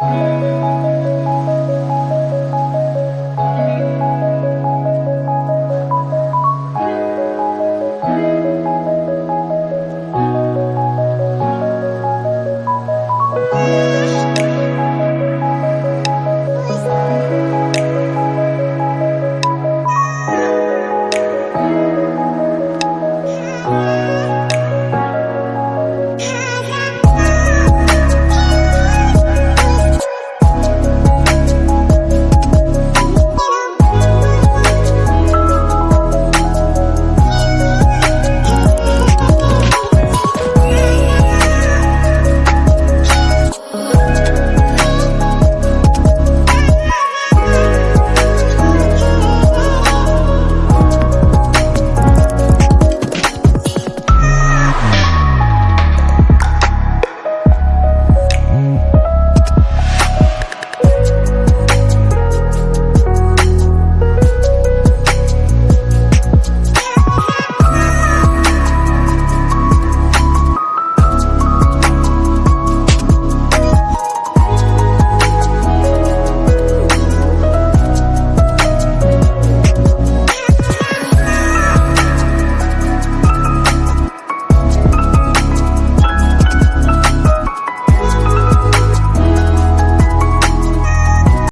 Música